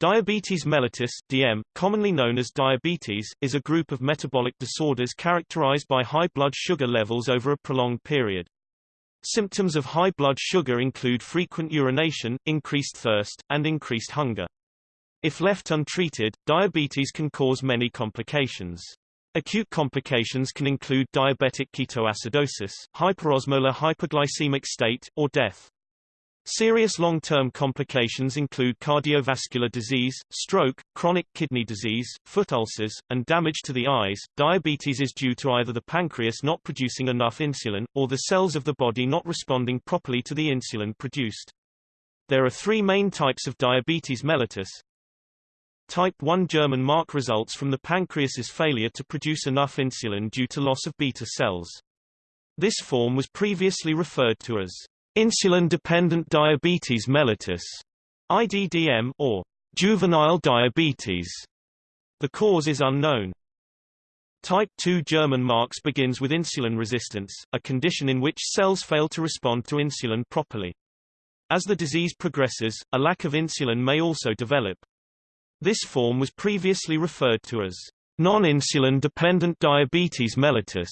Diabetes mellitus DM, commonly known as diabetes, is a group of metabolic disorders characterized by high blood sugar levels over a prolonged period. Symptoms of high blood sugar include frequent urination, increased thirst, and increased hunger. If left untreated, diabetes can cause many complications. Acute complications can include diabetic ketoacidosis, hyperosmolar hyperglycemic state, or death. Serious long-term complications include cardiovascular disease, stroke, chronic kidney disease, foot ulcers, and damage to the eyes. Diabetes is due to either the pancreas not producing enough insulin, or the cells of the body not responding properly to the insulin produced. There are three main types of diabetes mellitus. Type 1 German mark results from the pancreas's failure to produce enough insulin due to loss of beta cells. This form was previously referred to as Insulin-dependent diabetes mellitus, IDDM, or juvenile diabetes. The cause is unknown. Type 2 German marks begins with insulin resistance, a condition in which cells fail to respond to insulin properly. As the disease progresses, a lack of insulin may also develop. This form was previously referred to as non-insulin dependent diabetes mellitus,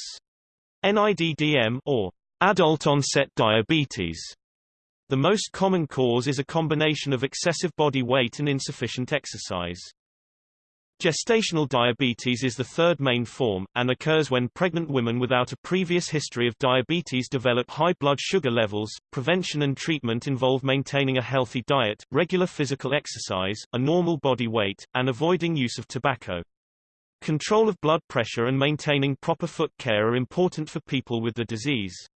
NIDDM, or Adult-onset diabetes. The most common cause is a combination of excessive body weight and insufficient exercise. Gestational diabetes is the third main form, and occurs when pregnant women without a previous history of diabetes develop high blood sugar levels. Prevention and treatment involve maintaining a healthy diet, regular physical exercise, a normal body weight, and avoiding use of tobacco. Control of blood pressure and maintaining proper foot care are important for people with the disease.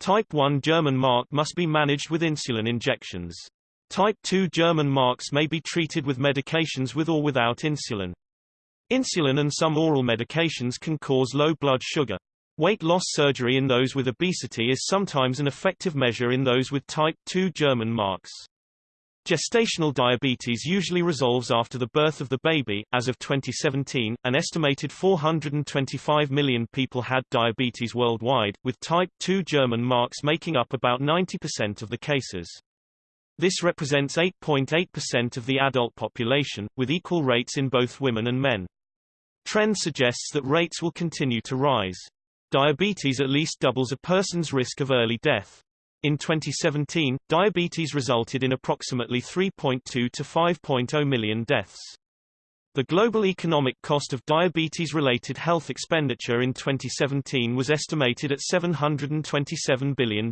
Type 1 German mark must be managed with insulin injections. Type 2 German marks may be treated with medications with or without insulin. Insulin and some oral medications can cause low blood sugar. Weight loss surgery in those with obesity is sometimes an effective measure in those with type 2 German marks. Gestational diabetes usually resolves after the birth of the baby. As of 2017, an estimated 425 million people had diabetes worldwide, with type 2 German marks making up about 90% of the cases. This represents 8.8% of the adult population, with equal rates in both women and men. Trend suggests that rates will continue to rise. Diabetes at least doubles a person's risk of early death. In 2017, diabetes resulted in approximately 3.2 to 5.0 million deaths. The global economic cost of diabetes-related health expenditure in 2017 was estimated at $727 billion.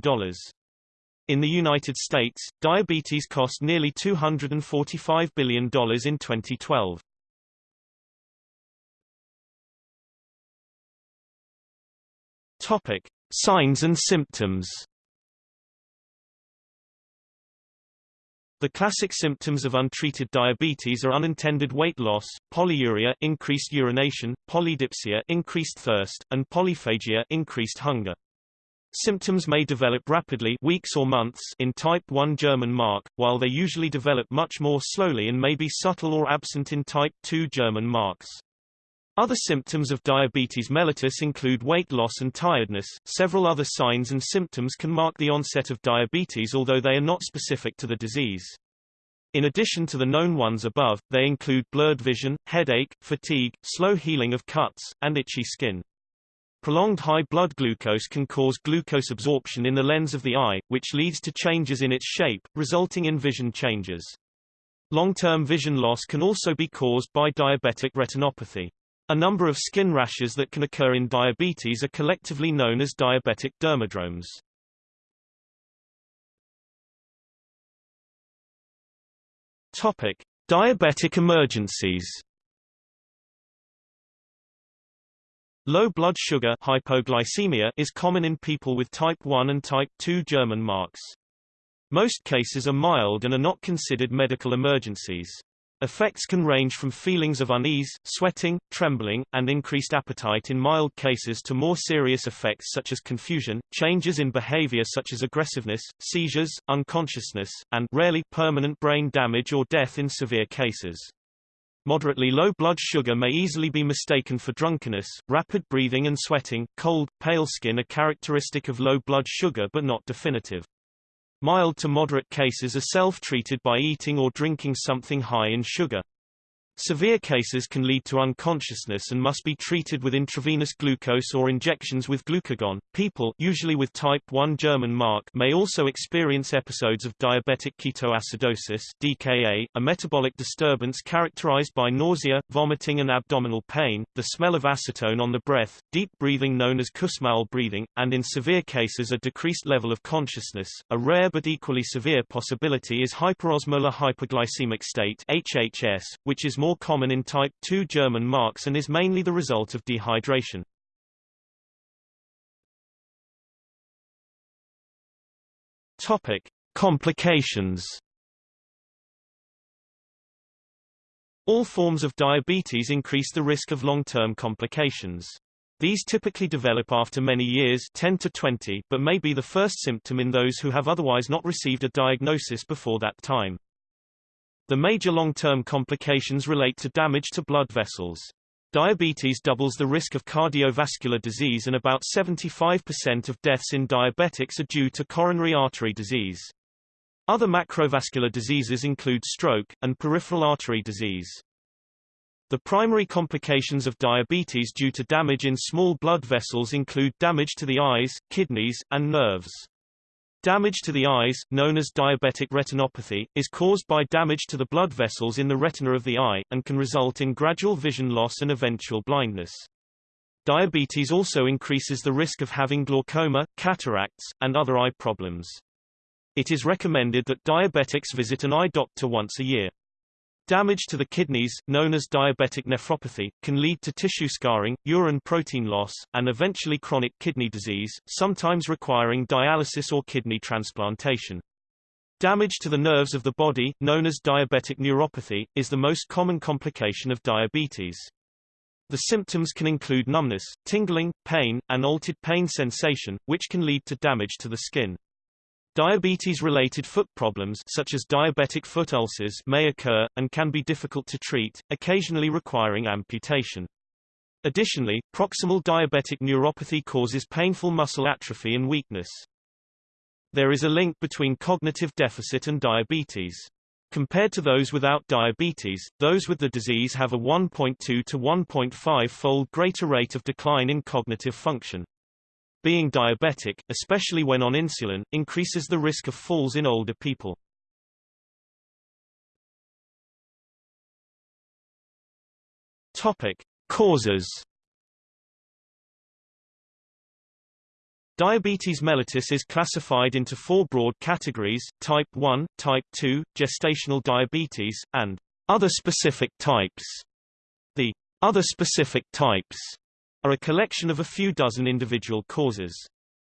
In the United States, diabetes cost nearly $245 billion in 2012. Topic: Signs and symptoms. The classic symptoms of untreated diabetes are unintended weight loss, polyuria increased urination, polydipsia increased thirst, and polyphagia increased hunger. Symptoms may develop rapidly weeks or months in type 1 German mark, while they usually develop much more slowly and may be subtle or absent in type 2 German marks. Other symptoms of diabetes mellitus include weight loss and tiredness. Several other signs and symptoms can mark the onset of diabetes although they are not specific to the disease. In addition to the known ones above, they include blurred vision, headache, fatigue, slow healing of cuts, and itchy skin. Prolonged high blood glucose can cause glucose absorption in the lens of the eye, which leads to changes in its shape, resulting in vision changes. Long-term vision loss can also be caused by diabetic retinopathy. A number of skin rashes that can occur in diabetes are collectively known as diabetic dermadromes. Topic: Diabetic emergencies. Low blood sugar hypoglycemia is common in people with type 1 and type 2 German marks. Most cases are mild and are not considered medical emergencies. Effects can range from feelings of unease, sweating, trembling, and increased appetite in mild cases to more serious effects such as confusion, changes in behavior such as aggressiveness, seizures, unconsciousness, and rarely permanent brain damage or death in severe cases. Moderately low blood sugar may easily be mistaken for drunkenness. Rapid breathing and sweating, cold, pale skin are characteristic of low blood sugar but not definitive. Mild to moderate cases are self-treated by eating or drinking something high in sugar. Severe cases can lead to unconsciousness and must be treated with intravenous glucose or injections with glucagon. People usually with type 1 German mark may also experience episodes of diabetic ketoacidosis DKA, a metabolic disturbance characterized by nausea, vomiting and abdominal pain, the smell of acetone on the breath, deep breathing known as Kussmaul breathing, and in severe cases a decreased level of consciousness. A rare but equally severe possibility is hyperosmolar hyperglycemic state HHS, which is more common in type 2 German marks and is mainly the result of dehydration. Topic: Complications. All forms of diabetes increase the risk of long-term complications. These typically develop after many years 10 to 20, but may be the first symptom in those who have otherwise not received a diagnosis before that time. The major long-term complications relate to damage to blood vessels. Diabetes doubles the risk of cardiovascular disease and about 75% of deaths in diabetics are due to coronary artery disease. Other macrovascular diseases include stroke, and peripheral artery disease. The primary complications of diabetes due to damage in small blood vessels include damage to the eyes, kidneys, and nerves. Damage to the eyes, known as diabetic retinopathy, is caused by damage to the blood vessels in the retina of the eye, and can result in gradual vision loss and eventual blindness. Diabetes also increases the risk of having glaucoma, cataracts, and other eye problems. It is recommended that diabetics visit an eye doctor once a year. Damage to the kidneys, known as diabetic nephropathy, can lead to tissue scarring, urine protein loss, and eventually chronic kidney disease, sometimes requiring dialysis or kidney transplantation. Damage to the nerves of the body, known as diabetic neuropathy, is the most common complication of diabetes. The symptoms can include numbness, tingling, pain, and altered pain sensation, which can lead to damage to the skin. Diabetes-related foot problems such as diabetic foot ulcers may occur, and can be difficult to treat, occasionally requiring amputation. Additionally, proximal diabetic neuropathy causes painful muscle atrophy and weakness. There is a link between cognitive deficit and diabetes. Compared to those without diabetes, those with the disease have a 1.2 to 1.5-fold greater rate of decline in cognitive function. Being diabetic, especially when on insulin, increases the risk of falls in older people. Topic: Causes. Diabetes mellitus is classified into four broad categories, type 1, type 2, gestational diabetes, and other specific types. The other specific types are a collection of a few dozen individual causes.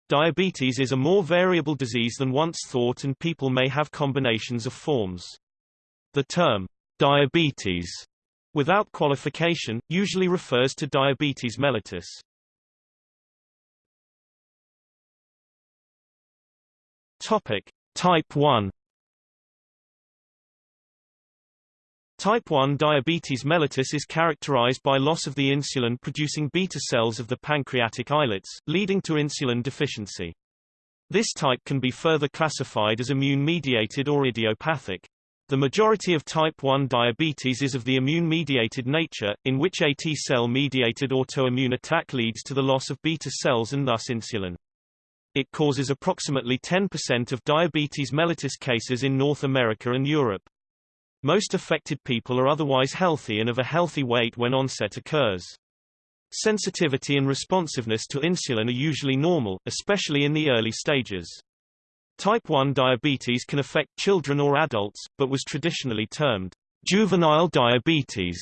Diabetes is a more variable disease than once thought and people may have combinations of forms. The term, diabetes, without qualification, usually refers to diabetes mellitus. Topic. Type 1 Type 1 diabetes mellitus is characterized by loss of the insulin-producing beta cells of the pancreatic islets, leading to insulin deficiency. This type can be further classified as immune-mediated or idiopathic. The majority of type 1 diabetes is of the immune-mediated nature, in which a T-cell-mediated autoimmune attack leads to the loss of beta cells and thus insulin. It causes approximately 10% of diabetes mellitus cases in North America and Europe. Most affected people are otherwise healthy and of a healthy weight when onset occurs. Sensitivity and responsiveness to insulin are usually normal, especially in the early stages. Type 1 diabetes can affect children or adults, but was traditionally termed juvenile diabetes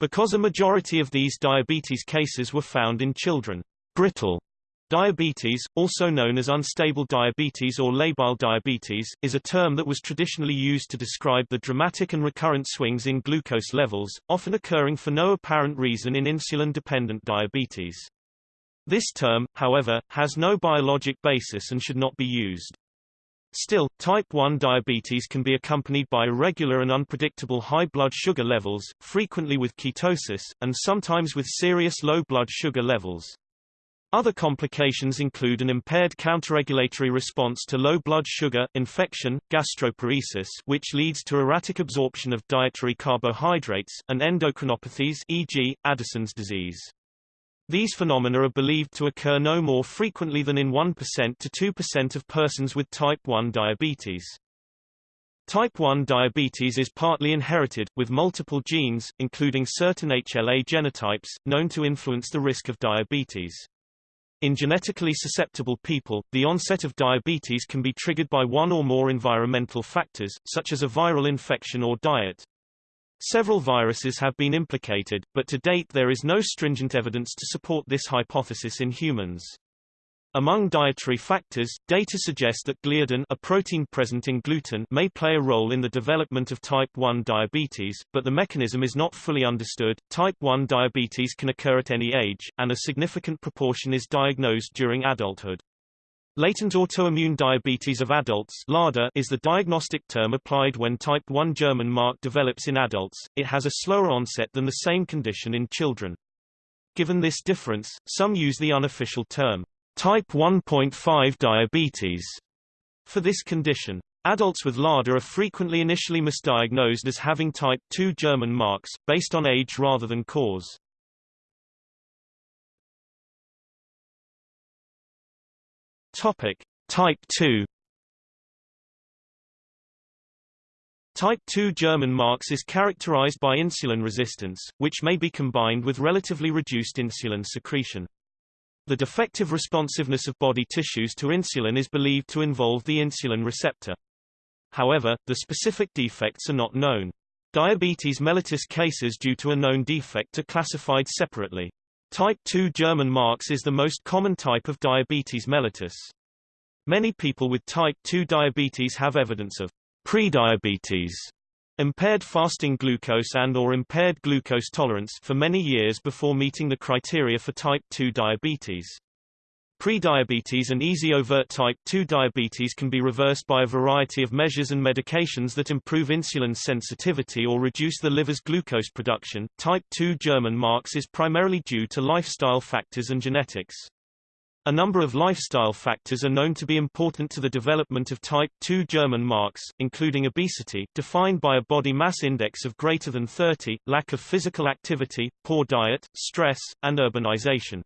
because a majority of these diabetes cases were found in children. Brittle Diabetes, also known as unstable diabetes or labile diabetes, is a term that was traditionally used to describe the dramatic and recurrent swings in glucose levels, often occurring for no apparent reason in insulin-dependent diabetes. This term, however, has no biologic basis and should not be used. Still, type 1 diabetes can be accompanied by irregular and unpredictable high blood sugar levels, frequently with ketosis, and sometimes with serious low blood sugar levels. Other complications include an impaired counterregulatory response to low blood sugar, infection, gastroparesis which leads to erratic absorption of dietary carbohydrates, and endocrinopathies e.g., Addison's disease. These phenomena are believed to occur no more frequently than in 1% to 2% of persons with type 1 diabetes. Type 1 diabetes is partly inherited, with multiple genes, including certain HLA genotypes, known to influence the risk of diabetes. In genetically susceptible people, the onset of diabetes can be triggered by one or more environmental factors, such as a viral infection or diet. Several viruses have been implicated, but to date there is no stringent evidence to support this hypothesis in humans. Among dietary factors, data suggest that gliadin a protein present in gluten may play a role in the development of type 1 diabetes, but the mechanism is not fully understood. Type 1 diabetes can occur at any age, and a significant proportion is diagnosed during adulthood. Latent autoimmune diabetes of adults LADA is the diagnostic term applied when type 1 German mark develops in adults. It has a slower onset than the same condition in children. Given this difference, some use the unofficial term Type 1.5 diabetes for this condition. Adults with LADA are frequently initially misdiagnosed as having type 2 German marks, based on age rather than cause. Topic. Type 2 Type 2 German marks is characterized by insulin resistance, which may be combined with relatively reduced insulin secretion. The defective responsiveness of body tissues to insulin is believed to involve the insulin receptor. However, the specific defects are not known. Diabetes mellitus cases due to a known defect are classified separately. Type 2 German marks is the most common type of diabetes mellitus. Many people with type 2 diabetes have evidence of prediabetes impaired fasting glucose and or impaired glucose tolerance for many years before meeting the criteria for type 2 diabetes. Prediabetes and easy overt type 2 diabetes can be reversed by a variety of measures and medications that improve insulin sensitivity or reduce the liver's glucose production. Type 2 German marks is primarily due to lifestyle factors and genetics. A number of lifestyle factors are known to be important to the development of type 2 German marks, including obesity, defined by a body mass index of greater than 30, lack of physical activity, poor diet, stress, and urbanization.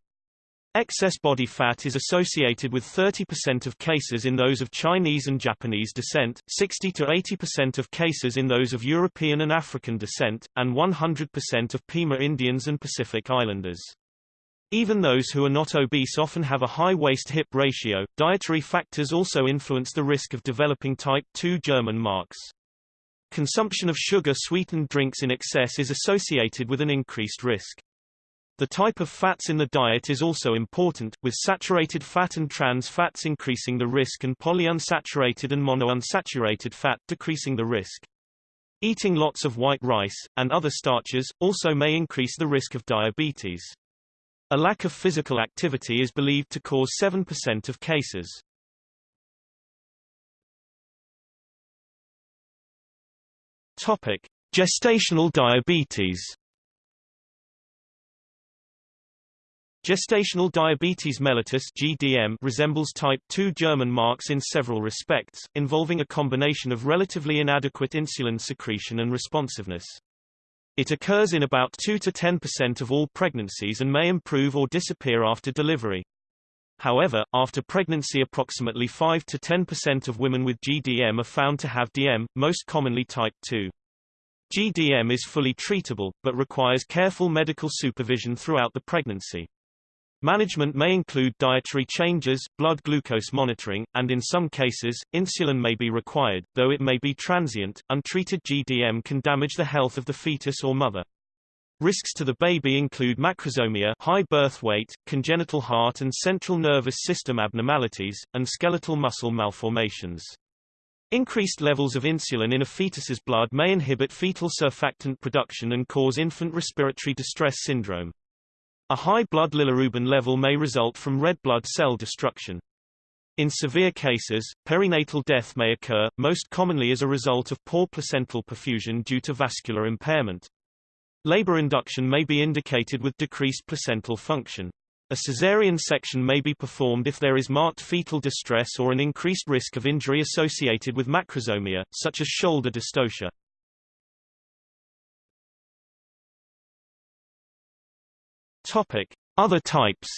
Excess body fat is associated with 30% of cases in those of Chinese and Japanese descent, 60 to 80% of cases in those of European and African descent, and 100% of Pima Indians and Pacific Islanders. Even those who are not obese often have a high waist-hip ratio. Dietary factors also influence the risk of developing type 2 German marks. Consumption of sugar-sweetened drinks in excess is associated with an increased risk. The type of fats in the diet is also important, with saturated fat and trans fats increasing the risk and polyunsaturated and monounsaturated fat decreasing the risk. Eating lots of white rice, and other starches, also may increase the risk of diabetes. A lack of physical activity is believed to cause 7% of cases. Topic: Gestational diabetes. Gestational diabetes mellitus (GDM) resembles type 2 German marks in several respects, involving a combination of relatively inadequate insulin secretion and responsiveness. It occurs in about 2 to 10% of all pregnancies and may improve or disappear after delivery. However, after pregnancy approximately 5 to 10% of women with GDM are found to have DM, most commonly type 2. GDM is fully treatable, but requires careful medical supervision throughout the pregnancy. Management may include dietary changes, blood glucose monitoring, and in some cases, insulin may be required, though it may be transient. Untreated GDM can damage the health of the fetus or mother. Risks to the baby include macrosomia high birth weight, congenital heart and central nervous system abnormalities, and skeletal muscle malformations. Increased levels of insulin in a fetus's blood may inhibit fetal surfactant production and cause infant respiratory distress syndrome. A high blood bilirubin level may result from red blood cell destruction. In severe cases, perinatal death may occur, most commonly as a result of poor placental perfusion due to vascular impairment. Labor induction may be indicated with decreased placental function. A caesarean section may be performed if there is marked fetal distress or an increased risk of injury associated with macrosomia, such as shoulder dystocia. Topic: Other types.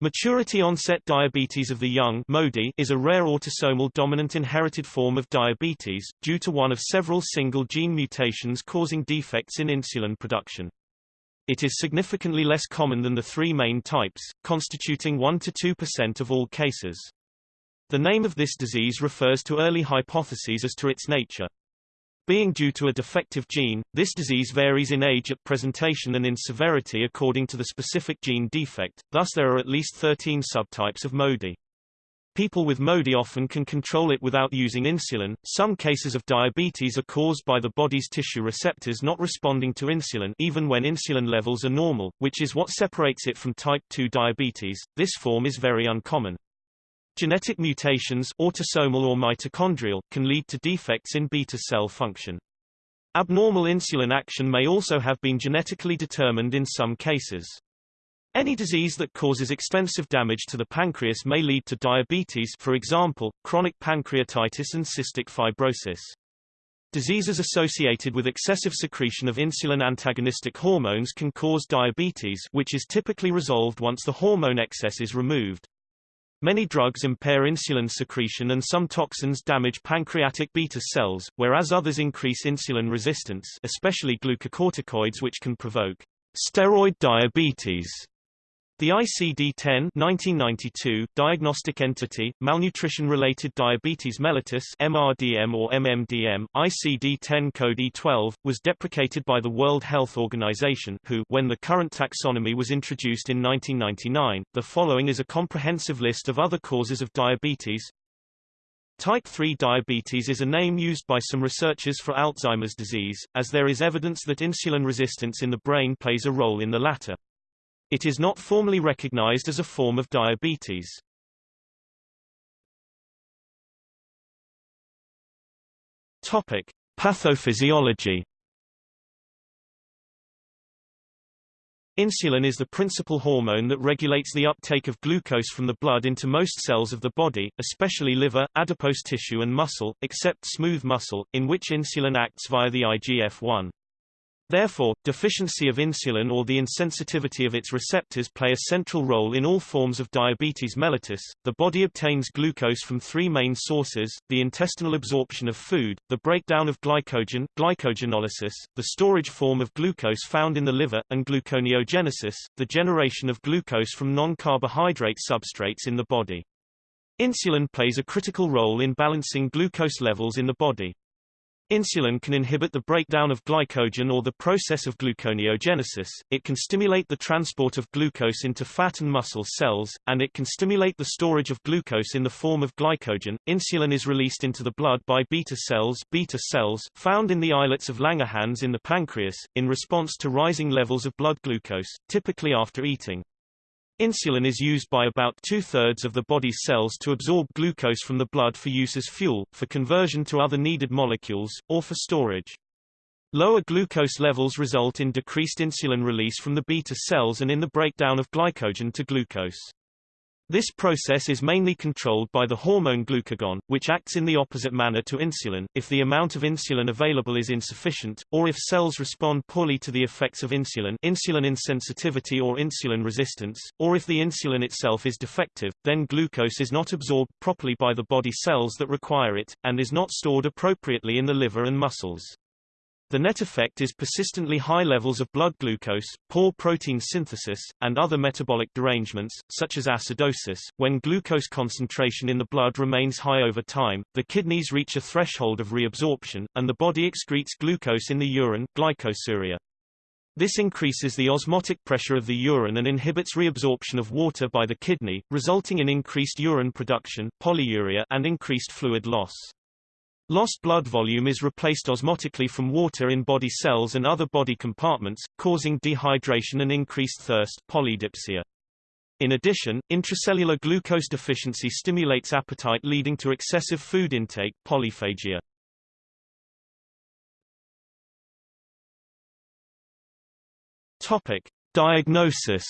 Maturity onset diabetes of the young MODY is a rare autosomal dominant inherited form of diabetes, due to one of several single gene mutations causing defects in insulin production. It is significantly less common than the three main types, constituting 1 to 2% of all cases. The name of this disease refers to early hypotheses as to its nature. Being due to a defective gene, this disease varies in age at presentation and in severity according to the specific gene defect, thus there are at least 13 subtypes of MODY. People with MODY often can control it without using insulin. Some cases of diabetes are caused by the body's tissue receptors not responding to insulin even when insulin levels are normal, which is what separates it from type 2 diabetes. This form is very uncommon. Genetic mutations autosomal or mitochondrial, can lead to defects in beta cell function. Abnormal insulin action may also have been genetically determined in some cases. Any disease that causes extensive damage to the pancreas may lead to diabetes for example, chronic pancreatitis and cystic fibrosis. Diseases associated with excessive secretion of insulin-antagonistic hormones can cause diabetes which is typically resolved once the hormone excess is removed. Many drugs impair insulin secretion and some toxins damage pancreatic beta cells, whereas others increase insulin resistance especially glucocorticoids which can provoke steroid diabetes. The ICD-10 1992 diagnostic entity, malnutrition-related diabetes mellitus MRDM or MMDM, ICD-10 code E12, was deprecated by the World Health Organization who, when the current taxonomy was introduced in 1999. The following is a comprehensive list of other causes of diabetes. Type 3 diabetes is a name used by some researchers for Alzheimer's disease, as there is evidence that insulin resistance in the brain plays a role in the latter. It is not formally recognized as a form of diabetes. Topic: Pathophysiology. Insulin is the principal hormone that regulates the uptake of glucose from the blood into most cells of the body, especially liver, adipose tissue and muscle, except smooth muscle, in which insulin acts via the IGF-1. Therefore, deficiency of insulin or the insensitivity of its receptors play a central role in all forms of diabetes mellitus. The body obtains glucose from three main sources, the intestinal absorption of food, the breakdown of glycogen, glycogenolysis, the storage form of glucose found in the liver, and gluconeogenesis, the generation of glucose from non-carbohydrate substrates in the body. Insulin plays a critical role in balancing glucose levels in the body. Insulin can inhibit the breakdown of glycogen or the process of gluconeogenesis, it can stimulate the transport of glucose into fat and muscle cells, and it can stimulate the storage of glucose in the form of glycogen. Insulin is released into the blood by beta cells, beta cells found in the islets of Langerhans in the pancreas, in response to rising levels of blood glucose, typically after eating. Insulin is used by about two-thirds of the body's cells to absorb glucose from the blood for use as fuel, for conversion to other needed molecules, or for storage. Lower glucose levels result in decreased insulin release from the beta cells and in the breakdown of glycogen to glucose. This process is mainly controlled by the hormone glucagon, which acts in the opposite manner to insulin, if the amount of insulin available is insufficient, or if cells respond poorly to the effects of insulin insulin insensitivity or insulin resistance, or if the insulin itself is defective, then glucose is not absorbed properly by the body cells that require it, and is not stored appropriately in the liver and muscles. The net effect is persistently high levels of blood glucose, poor protein synthesis, and other metabolic derangements, such as acidosis. When glucose concentration in the blood remains high over time, the kidneys reach a threshold of reabsorption, and the body excretes glucose in the urine glycosuria. This increases the osmotic pressure of the urine and inhibits reabsorption of water by the kidney, resulting in increased urine production polyuria and increased fluid loss. Lost blood volume is replaced osmotically from water in body cells and other body compartments, causing dehydration and increased thirst polydipsia. In addition, intracellular glucose deficiency stimulates appetite leading to excessive food intake polyphagia. Diagnosis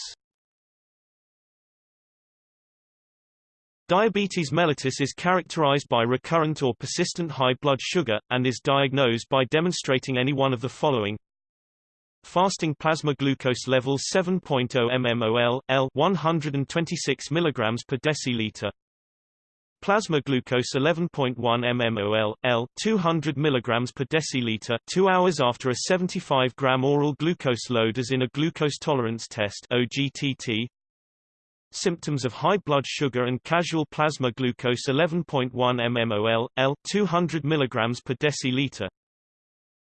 Diabetes mellitus is characterized by recurrent or persistent high blood sugar, and is diagnosed by demonstrating any one of the following. Fasting plasma glucose levels 7.0 mmol, L 126 mg per deciliter. Plasma glucose 11.1 mmol, L 200 mg per deciliter 2 hours after a 75 gram oral glucose load as in a glucose tolerance test OGTT symptoms of high blood sugar and casual plasma glucose 11.1 mmol, L 200 mg per deciliter.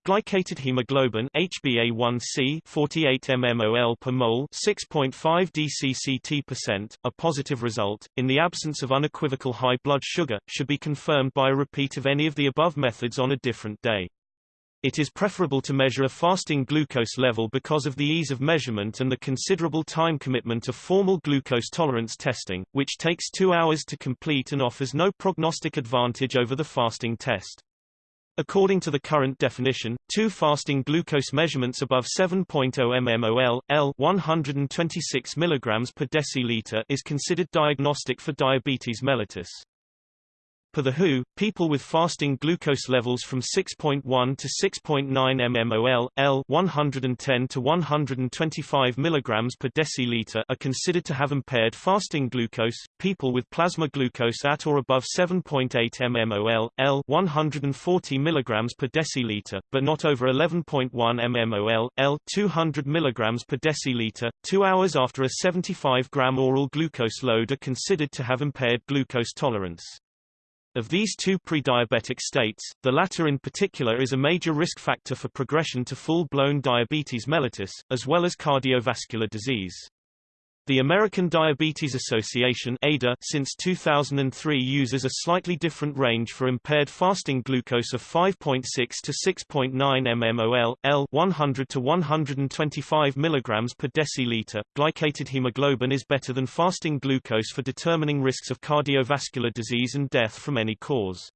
Glycated hemoglobin HbA1c 48 mmol per mole 6.5 dcct%, a positive result, in the absence of unequivocal high blood sugar, should be confirmed by a repeat of any of the above methods on a different day. It is preferable to measure a fasting glucose level because of the ease of measurement and the considerable time commitment of formal glucose tolerance testing, which takes two hours to complete and offers no prognostic advantage over the fasting test. According to the current definition, two fasting glucose measurements above 7.0 mmol, L 126 mg per deciliter is considered diagnostic for diabetes mellitus. Per the WHO, people with fasting glucose levels from 6.1 to 6.9 mmol, L 110 to 125 mg per deciliter are considered to have impaired fasting glucose. People with plasma glucose at or above 7.8 mmol, L 140 mg per deciliter, but not over 11.1 mmol, L 200 mg per deciliter, 2 hours after a 75 gram oral glucose load are considered to have impaired glucose tolerance. Of these two pre-diabetic states, the latter in particular is a major risk factor for progression to full-blown diabetes mellitus, as well as cardiovascular disease. The American Diabetes Association ADA since 2003 uses a slightly different range for impaired fasting glucose of 5.6 to 6.9 mmol, L 100 to 125 mg per deciliter. Glycated hemoglobin is better than fasting glucose for determining risks of cardiovascular disease and death from any cause.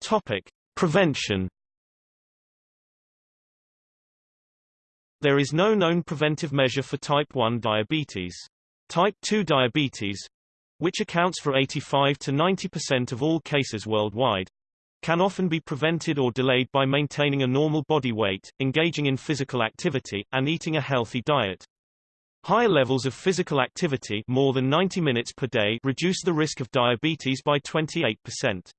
Topic: Prevention There is no known preventive measure for type 1 diabetes. Type 2 diabetes, which accounts for 85 to 90% of all cases worldwide, can often be prevented or delayed by maintaining a normal body weight, engaging in physical activity, and eating a healthy diet. High levels of physical activity more than 90 minutes per day reduce the risk of diabetes by 28%.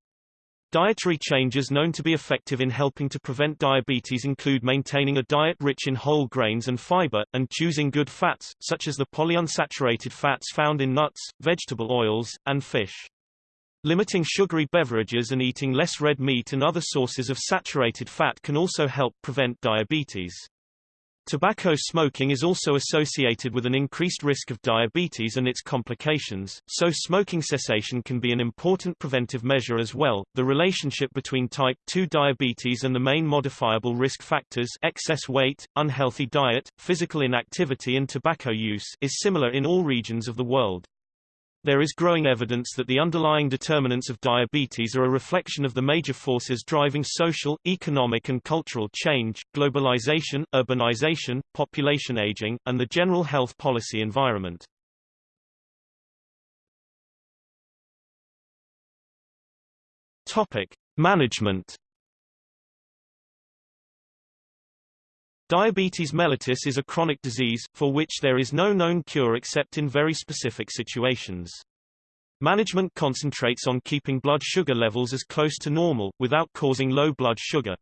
Dietary changes known to be effective in helping to prevent diabetes include maintaining a diet rich in whole grains and fiber, and choosing good fats, such as the polyunsaturated fats found in nuts, vegetable oils, and fish. Limiting sugary beverages and eating less red meat and other sources of saturated fat can also help prevent diabetes. Tobacco smoking is also associated with an increased risk of diabetes and its complications, so smoking cessation can be an important preventive measure as well. The relationship between type 2 diabetes and the main modifiable risk factors excess weight, unhealthy diet, physical inactivity and tobacco use is similar in all regions of the world. There is growing evidence that the underlying determinants of diabetes are a reflection of the major forces driving social, economic and cultural change, globalization, urbanization, population aging, and the general health policy environment. Topic: Management Diabetes mellitus is a chronic disease, for which there is no known cure except in very specific situations. Management concentrates on keeping blood sugar levels as close to normal, without causing low blood sugar.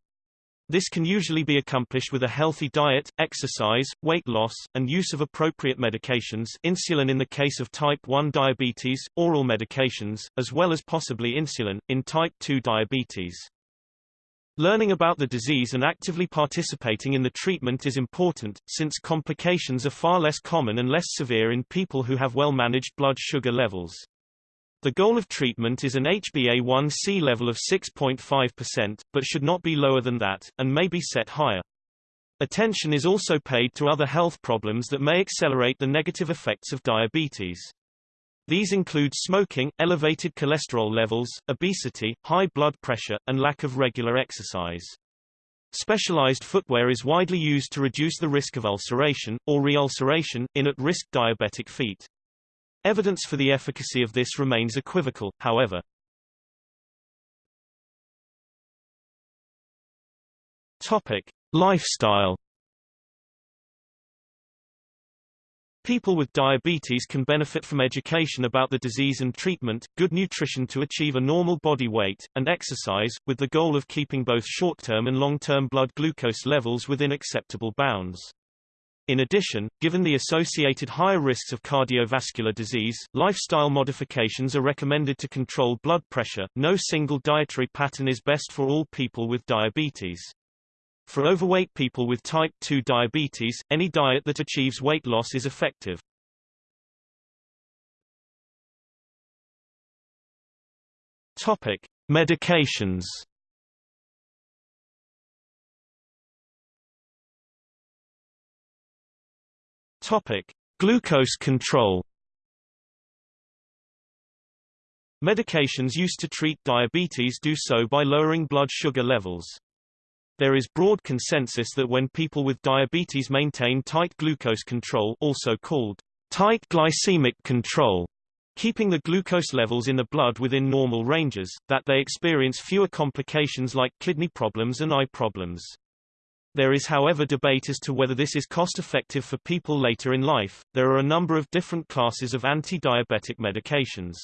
This can usually be accomplished with a healthy diet, exercise, weight loss, and use of appropriate medications insulin in the case of type 1 diabetes, oral medications, as well as possibly insulin, in type 2 diabetes. Learning about the disease and actively participating in the treatment is important, since complications are far less common and less severe in people who have well-managed blood sugar levels. The goal of treatment is an HbA1c level of 6.5%, but should not be lower than that, and may be set higher. Attention is also paid to other health problems that may accelerate the negative effects of diabetes. These include smoking, elevated cholesterol levels, obesity, high blood pressure, and lack of regular exercise. Specialized footwear is widely used to reduce the risk of ulceration, or reulceration, in at-risk diabetic feet. Evidence for the efficacy of this remains equivocal, however. Topic: Lifestyle. People with diabetes can benefit from education about the disease and treatment, good nutrition to achieve a normal body weight, and exercise, with the goal of keeping both short-term and long-term blood glucose levels within acceptable bounds. In addition, given the associated higher risks of cardiovascular disease, lifestyle modifications are recommended to control blood pressure. No single dietary pattern is best for all people with diabetes. For overweight people with type 2 diabetes, any diet that achieves weight loss is effective. Topic: Medications. Topic: Glucose control. Medications used to treat diabetes do so by lowering blood sugar levels. There is broad consensus that when people with diabetes maintain tight glucose control also called tight glycemic control, keeping the glucose levels in the blood within normal ranges, that they experience fewer complications like kidney problems and eye problems. There is however debate as to whether this is cost-effective for people later in life. There are a number of different classes of anti-diabetic medications.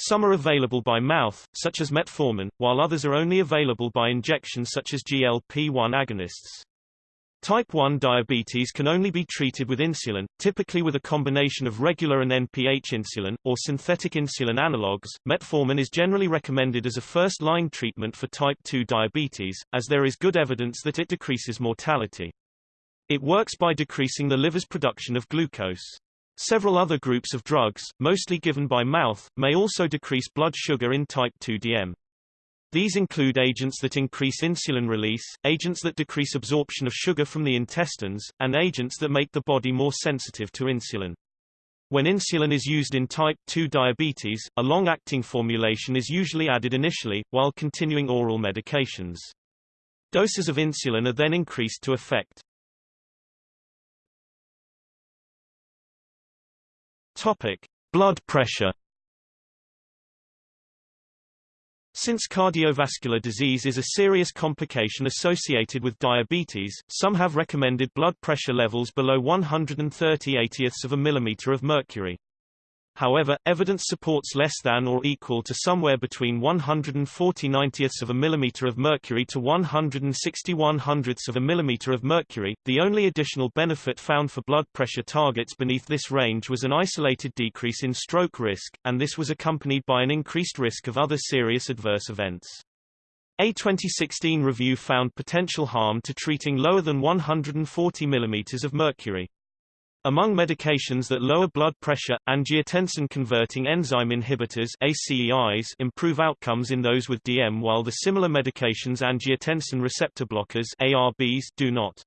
Some are available by mouth, such as metformin, while others are only available by injection such as GLP-1 agonists. Type 1 diabetes can only be treated with insulin, typically with a combination of regular and NPH insulin, or synthetic insulin analogues. Metformin is generally recommended as a first-line treatment for type 2 diabetes, as there is good evidence that it decreases mortality. It works by decreasing the liver's production of glucose. Several other groups of drugs, mostly given by mouth, may also decrease blood sugar in type 2 DM. These include agents that increase insulin release, agents that decrease absorption of sugar from the intestines, and agents that make the body more sensitive to insulin. When insulin is used in type 2 diabetes, a long-acting formulation is usually added initially, while continuing oral medications. Doses of insulin are then increased to effect. Topic: Blood pressure. Since cardiovascular disease is a serious complication associated with diabetes, some have recommended blood pressure levels below 130 80ths of a millimeter of mercury. However, evidence supports less than or equal to somewhere between 140 90ths of a millimeter of mercury to 161 hundredths of a millimeter of mercury. The only additional benefit found for blood pressure targets beneath this range was an isolated decrease in stroke risk, and this was accompanied by an increased risk of other serious adverse events. A 2016 review found potential harm to treating lower than 140 mm of mercury. Among medications that lower blood pressure, angiotensin-converting enzyme inhibitors ACEIs improve outcomes in those with DM while the similar medications angiotensin receptor blockers ARBs do not.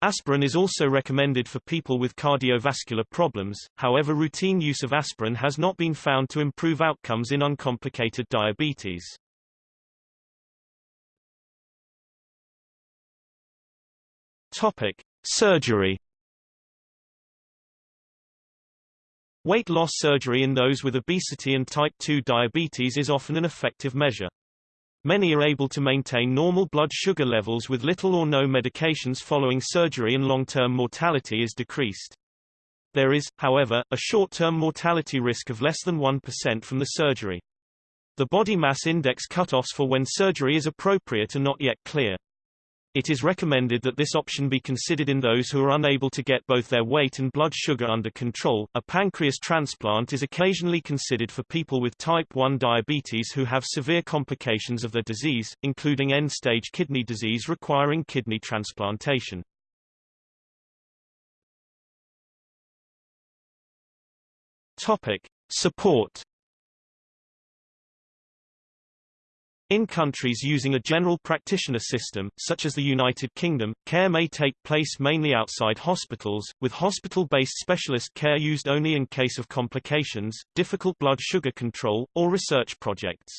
Aspirin is also recommended for people with cardiovascular problems, however routine use of aspirin has not been found to improve outcomes in uncomplicated diabetes. Topic. Surgery Weight loss surgery in those with obesity and type 2 diabetes is often an effective measure. Many are able to maintain normal blood sugar levels with little or no medications following surgery and long-term mortality is decreased. There is, however, a short-term mortality risk of less than 1% from the surgery. The body mass index cutoffs for when surgery is appropriate are not yet clear. It is recommended that this option be considered in those who are unable to get both their weight and blood sugar under control. A pancreas transplant is occasionally considered for people with type 1 diabetes who have severe complications of the disease, including end-stage kidney disease requiring kidney transplantation. Topic: Support In countries using a general practitioner system, such as the United Kingdom, care may take place mainly outside hospitals, with hospital-based specialist care used only in case of complications, difficult blood sugar control, or research projects.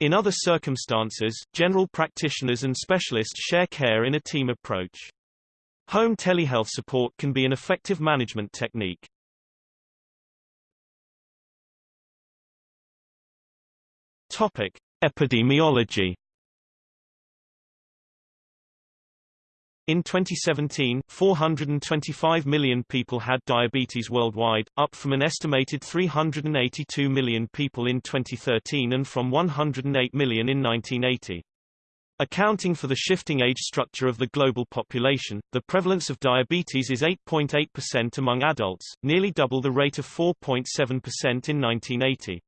In other circumstances, general practitioners and specialists share care in a team approach. Home telehealth support can be an effective management technique. Topic: Epidemiology In 2017, 425 million people had diabetes worldwide, up from an estimated 382 million people in 2013 and from 108 million in 1980. Accounting for the shifting age structure of the global population, the prevalence of diabetes is 8.8% among adults, nearly double the rate of 4.7% in 1980.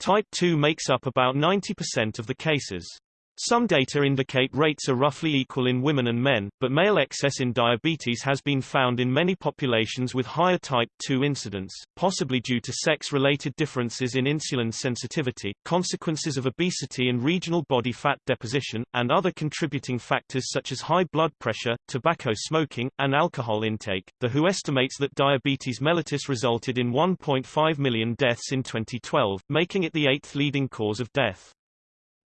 Type 2 makes up about 90% of the cases. Some data indicate rates are roughly equal in women and men, but male excess in diabetes has been found in many populations with higher type 2 incidence, possibly due to sex-related differences in insulin sensitivity, consequences of obesity and regional body fat deposition, and other contributing factors such as high blood pressure, tobacco smoking, and alcohol intake. The WHO estimates that diabetes mellitus resulted in 1.5 million deaths in 2012, making it the eighth leading cause of death.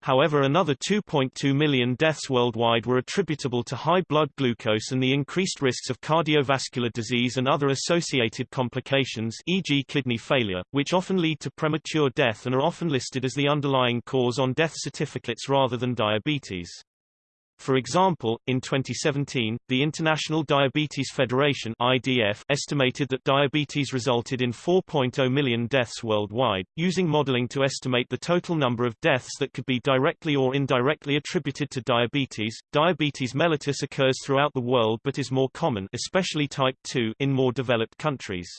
However another 2.2 million deaths worldwide were attributable to high blood glucose and the increased risks of cardiovascular disease and other associated complications e.g. kidney failure, which often lead to premature death and are often listed as the underlying cause on death certificates rather than diabetes. For example, in 2017, the International Diabetes Federation IDF estimated that diabetes resulted in 4.0 million deaths worldwide, using modeling to estimate the total number of deaths that could be directly or indirectly attributed to diabetes. Diabetes mellitus occurs throughout the world but is more common, especially type 2, in more developed countries.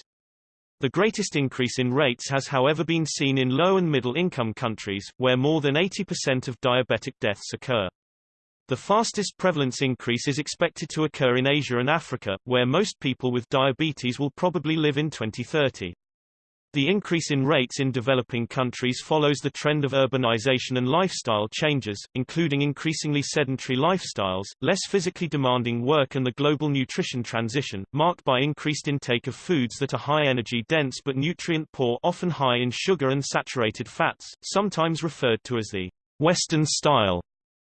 The greatest increase in rates has however been seen in low and middle income countries, where more than 80% of diabetic deaths occur. The fastest prevalence increase is expected to occur in Asia and Africa, where most people with diabetes will probably live in 2030. The increase in rates in developing countries follows the trend of urbanization and lifestyle changes, including increasingly sedentary lifestyles, less physically demanding work and the global nutrition transition, marked by increased intake of foods that are high energy dense but nutrient poor often high in sugar and saturated fats, sometimes referred to as the Western style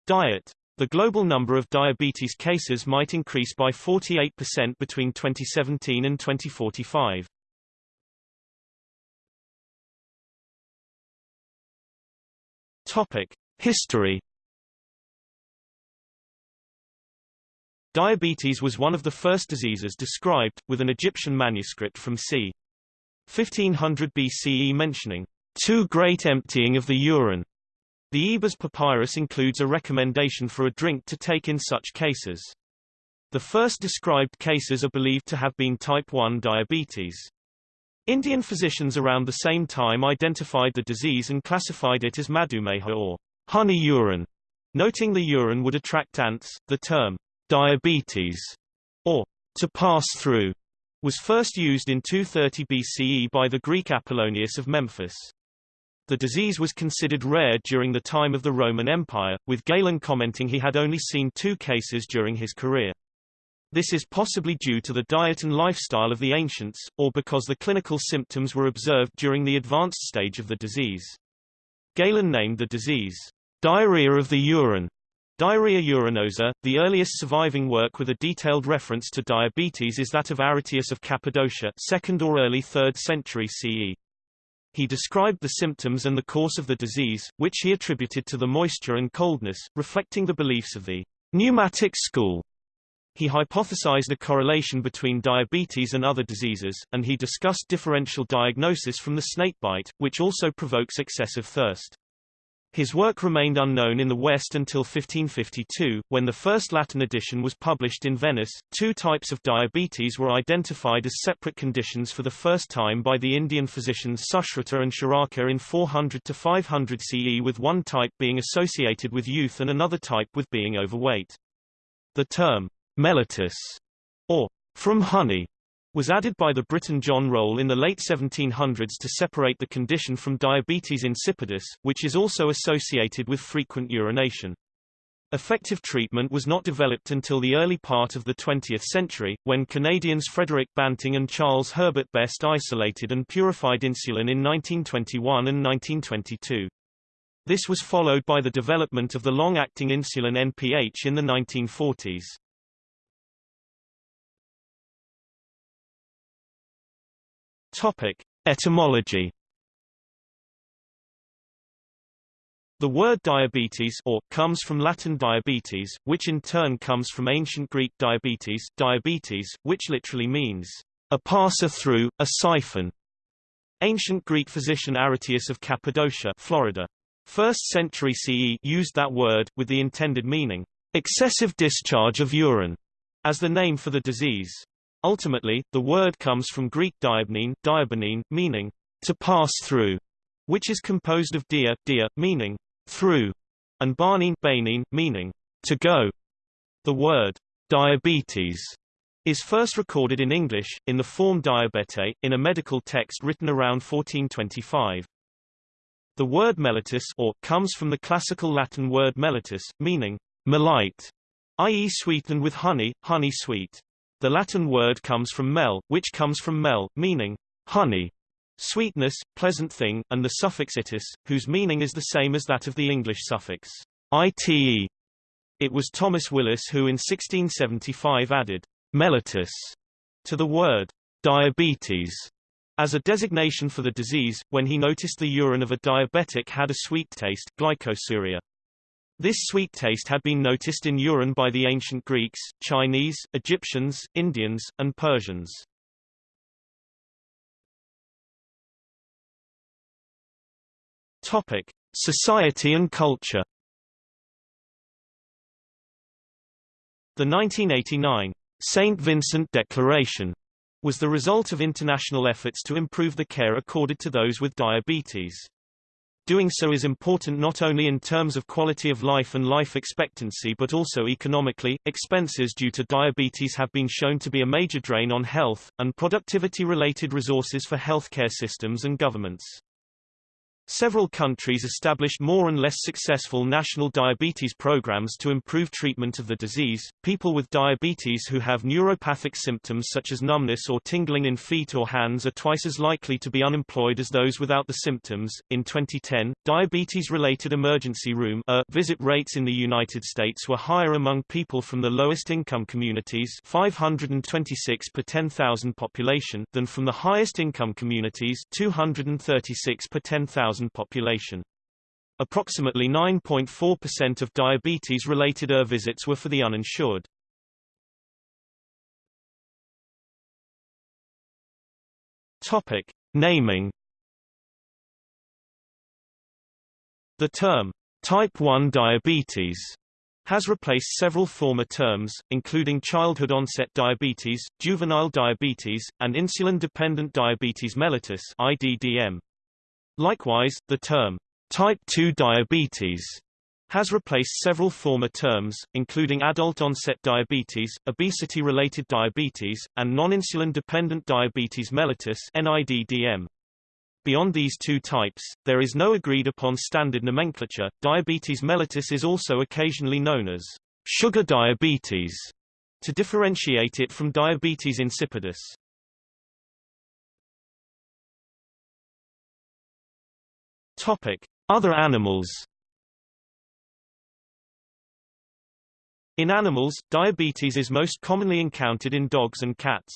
diet. The global number of diabetes cases might increase by 48% between 2017 and 2045. Topic: History Diabetes was one of the first diseases described, with an Egyptian manuscript from c. 1500 BCE mentioning too great emptying of the urine the Ebers Papyrus includes a recommendation for a drink to take in such cases. The first described cases are believed to have been type 1 diabetes. Indian physicians around the same time identified the disease and classified it as madhumeha or honey urine. Noting the urine would attract ants, the term diabetes or to pass through was first used in 230 BCE by the Greek Apollonius of Memphis. The disease was considered rare during the time of the Roman Empire, with Galen commenting he had only seen two cases during his career. This is possibly due to the diet and lifestyle of the ancients, or because the clinical symptoms were observed during the advanced stage of the disease. Galen named the disease, diarrhea of the urine, Diarrhea urinosa. The earliest surviving work with a detailed reference to diabetes is that of Aretaeus of Cappadocia, 2nd or early 3rd century CE. He described the symptoms and the course of the disease, which he attributed to the moisture and coldness, reflecting the beliefs of the pneumatic school. He hypothesized a correlation between diabetes and other diseases, and he discussed differential diagnosis from the snakebite, which also provokes excessive thirst. His work remained unknown in the West until 1552, when the first Latin edition was published in Venice. Two types of diabetes were identified as separate conditions for the first time by the Indian physicians Sushruta and Charaka in 400 to 500 CE with one type being associated with youth and another type with being overweight. The term mellitus, or from honey, was added by the Briton John Roll in the late 1700s to separate the condition from diabetes insipidus, which is also associated with frequent urination. Effective treatment was not developed until the early part of the 20th century, when Canadians Frederick Banting and Charles Herbert Best isolated and purified insulin in 1921 and 1922. This was followed by the development of the long-acting insulin NPH in the 1940s. Topic: Etymology. The word diabetes or comes from Latin diabetes, which in turn comes from ancient Greek diabetes, diabetes, which literally means a passer through, a siphon. Ancient Greek physician Aretaeus of Cappadocia, Florida, 1st century CE used that word, with the intended meaning, excessive discharge of urine, as the name for the disease. Ultimately, the word comes from Greek diabnine, diabanine, meaning to pass through, which is composed of dia, dia, meaning through, and barnine, banine, meaning to go. The word diabetes is first recorded in English, in the form diabete, in a medical text written around 1425. The word mellitus or comes from the classical Latin word mellitus, meaning melite, i.e. sweetened with honey, honey sweet. The Latin word comes from mel, which comes from mel, meaning honey, sweetness, pleasant thing, and the suffix itis, whose meaning is the same as that of the English suffix ite. It was Thomas Willis who in 1675 added mellitus to the word diabetes as a designation for the disease, when he noticed the urine of a diabetic had a sweet taste glycosuria. This sweet taste had been noticed in urine by the ancient Greeks, Chinese, Egyptians, Indians, and Persians. Topic: Society and culture. The 1989 St. Vincent Declaration was the result of international efforts to improve the care accorded to those with diabetes. Doing so is important not only in terms of quality of life and life expectancy but also economically. Expenses due to diabetes have been shown to be a major drain on health, and productivity-related resources for healthcare systems and governments. Several countries established more and less successful national diabetes programs to improve treatment of the disease. People with diabetes who have neuropathic symptoms such as numbness or tingling in feet or hands are twice as likely to be unemployed as those without the symptoms. In 2010, diabetes-related emergency room uh, visit rates in the United States were higher among people from the lowest income communities, 526 per 10,000 population, than from the highest income communities, 236 per 10,000 population. Approximately 9.4% of diabetes-related ER visits were for the uninsured. Topic: Naming. The term type 1 diabetes has replaced several former terms, including childhood onset diabetes, juvenile diabetes, and insulin-dependent diabetes mellitus IDDM. Likewise, the term type 2 diabetes has replaced several former terms, including adult-onset diabetes, obesity-related diabetes, and non-insulin-dependent diabetes mellitus NIDDM. Beyond these two types, there is no agreed-upon standard nomenclature. Diabetes mellitus is also occasionally known as sugar diabetes, to differentiate it from diabetes insipidus. Topic: Other animals. In animals, diabetes is most commonly encountered in dogs and cats.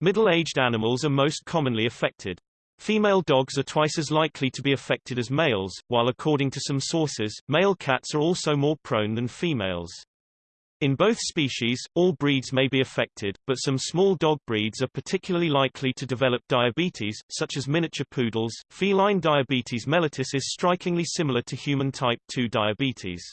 Middle-aged animals are most commonly affected. Female dogs are twice as likely to be affected as males, while according to some sources, male cats are also more prone than females. In both species, all breeds may be affected, but some small dog breeds are particularly likely to develop diabetes, such as miniature poodles. Feline diabetes mellitus is strikingly similar to human type 2 diabetes.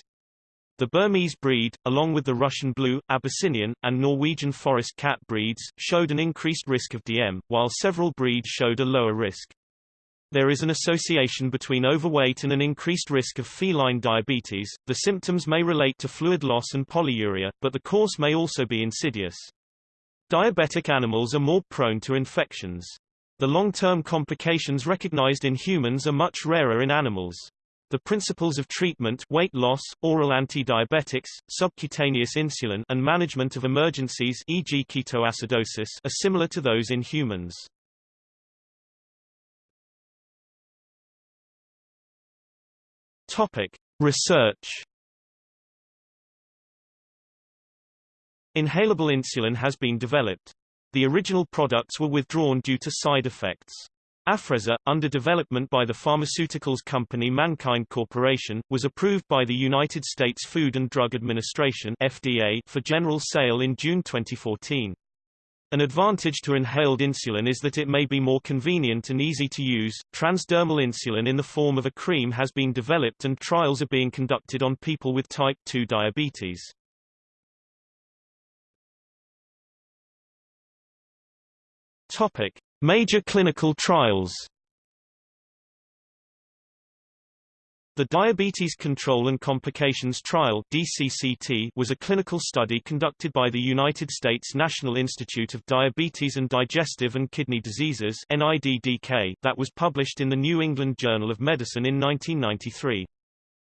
The Burmese breed, along with the Russian blue, Abyssinian, and Norwegian forest cat breeds, showed an increased risk of DM, while several breeds showed a lower risk. There is an association between overweight and an increased risk of feline diabetes. The symptoms may relate to fluid loss and polyuria, but the course may also be insidious. Diabetic animals are more prone to infections. The long-term complications recognized in humans are much rarer in animals. The principles of treatment weight loss, oral anti-diabetics, subcutaneous insulin and management of emergencies e.g. ketoacidosis are similar to those in humans. Topic: Research Inhalable insulin has been developed. The original products were withdrawn due to side effects. Afrezza, under development by the pharmaceuticals company MannKind Corporation, was approved by the United States Food and Drug Administration FDA for general sale in June 2014. An advantage to inhaled insulin is that it may be more convenient and easy to use. Transdermal insulin in the form of a cream has been developed and trials are being conducted on people with type 2 diabetes. Topic: Major clinical trials The Diabetes Control and Complications Trial DCCT was a clinical study conducted by the United States National Institute of Diabetes and Digestive and Kidney Diseases NIDDK that was published in the New England Journal of Medicine in 1993.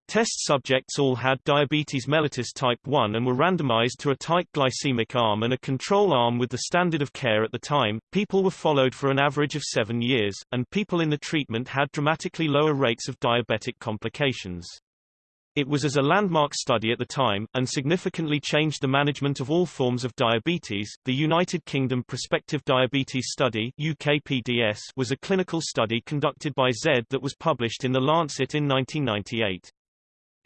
Test subjects all had diabetes mellitus type 1 and were randomized to a tight glycemic arm and a control arm with the standard of care at the time. People were followed for an average of seven years, and people in the treatment had dramatically lower rates of diabetic complications. It was as a landmark study at the time, and significantly changed the management of all forms of diabetes. The United Kingdom Prospective Diabetes Study UKPDS was a clinical study conducted by Z that was published in The Lancet in 1998.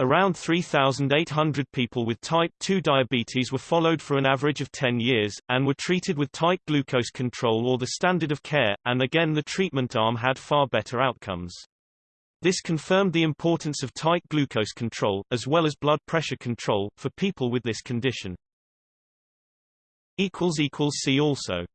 Around 3,800 people with type 2 diabetes were followed for an average of 10 years, and were treated with tight glucose control or the standard of care, and again the treatment arm had far better outcomes. This confirmed the importance of tight glucose control, as well as blood pressure control, for people with this condition. See also